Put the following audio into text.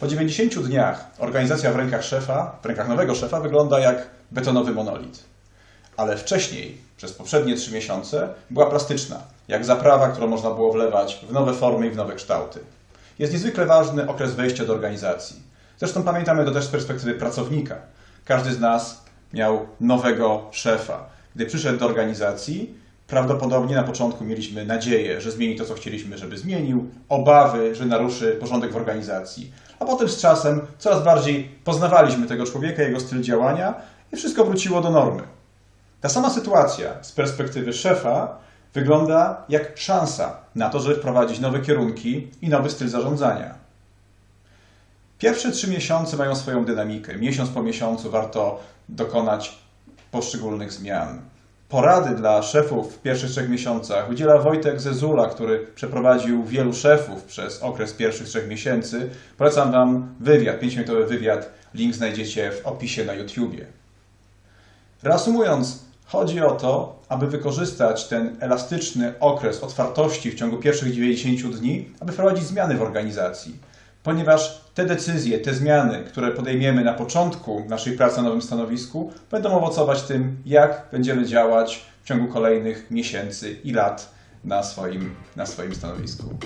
Po 90 dniach organizacja w rękach szefa, w rękach nowego szefa wygląda jak betonowy monolit. Ale wcześniej, przez poprzednie 3 miesiące, była plastyczna, jak zaprawa, którą można było wlewać w nowe formy i w nowe kształty. Jest niezwykle ważny okres wejścia do organizacji. Zresztą pamiętamy to też z perspektywy pracownika. Każdy z nas miał nowego szefa. Gdy przyszedł do organizacji, prawdopodobnie na początku mieliśmy nadzieję, że zmieni to, co chcieliśmy, żeby zmienił, obawy, że naruszy porządek w organizacji. A potem z czasem coraz bardziej poznawaliśmy tego człowieka, jego styl działania i wszystko wróciło do normy. Ta sama sytuacja z perspektywy szefa wygląda jak szansa na to, żeby wprowadzić nowe kierunki i nowy styl zarządzania. Pierwsze trzy miesiące mają swoją dynamikę. Miesiąc po miesiącu warto dokonać poszczególnych zmian. Porady dla szefów w pierwszych trzech miesiącach udziela Wojtek Zezula, który przeprowadził wielu szefów przez okres pierwszych trzech miesięcy. Polecam Wam wywiad, 5-minutowy wywiad. Link znajdziecie w opisie na YouTubie. Reasumując, chodzi o to, aby wykorzystać ten elastyczny okres otwartości w ciągu pierwszych 90 dni, aby wprowadzić zmiany w organizacji. Ponieważ te decyzje, te zmiany, które podejmiemy na początku naszej pracy na nowym stanowisku, będą owocować tym, jak będziemy działać w ciągu kolejnych miesięcy i lat na swoim, na swoim stanowisku.